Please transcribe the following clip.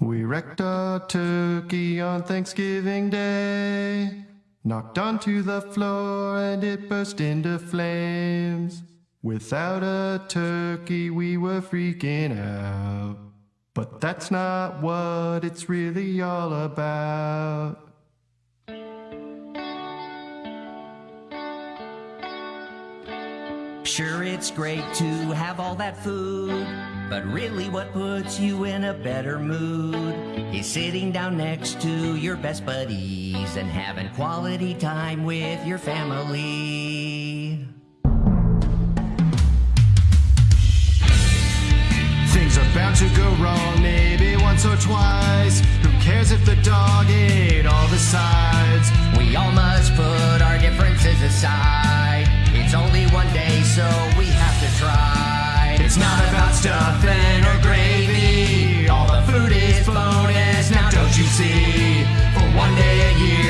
We wrecked a turkey on Thanksgiving Day, knocked onto the floor and it burst into flames. Without a turkey, we were freaking out. But that's not what it's really all about. Sure, it's great to have all that food, but really, what puts you in a better mood is sitting down next to your best buddies and having quality time with your family. Things are bound to go wrong, maybe once or twice. Who cares if the dog ate all the sides? We all must put our differences aside. It's not about stuffing or gravy. All the food is bonus, now don't you see? For one day a year.